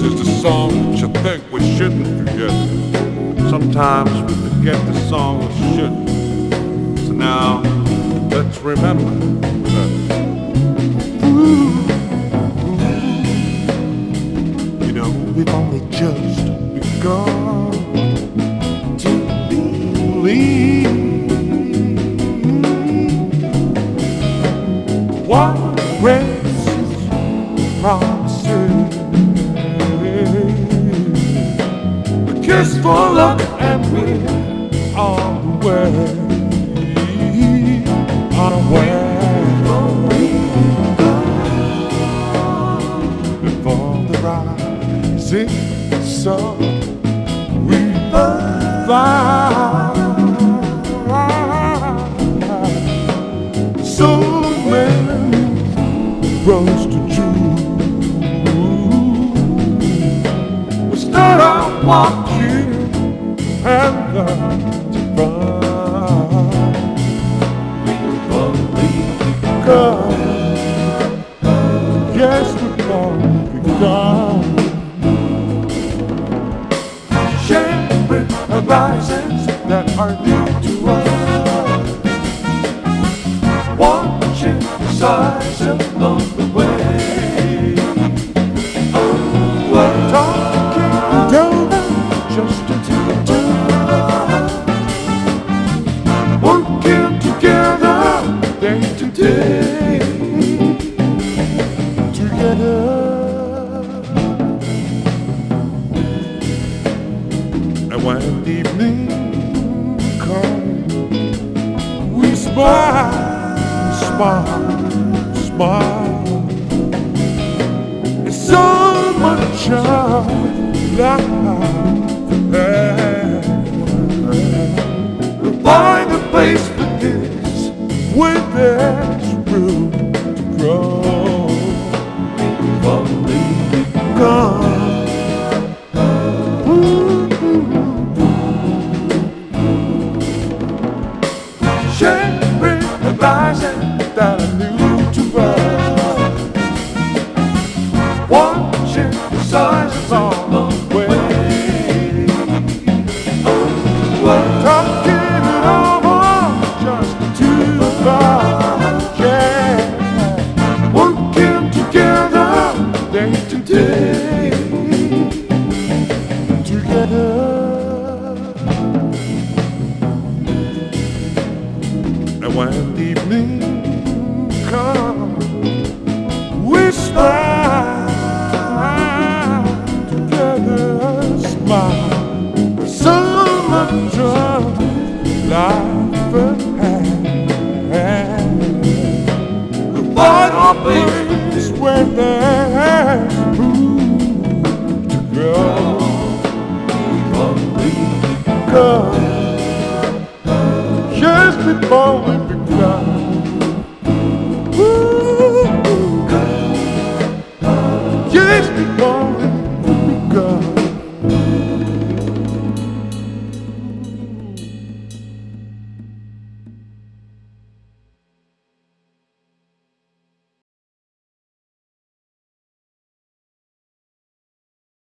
This is the song that you think we shouldn't forget. Sometimes we forget the song we shouldn't. So now, let's remember that. Ooh, you know, we've only just begun to believe. What grace promises kiss for luck and the way. On the. Before the rising sun, we fly. So many roads to choose. We start out walking and to run. God, yes, we've all begun. Sharing horizons that are new to us. Watching the stars when evening comes, we smile, smile, smile. It's so much of life. We'll find a place for this there's And when evening comes, this before we begun.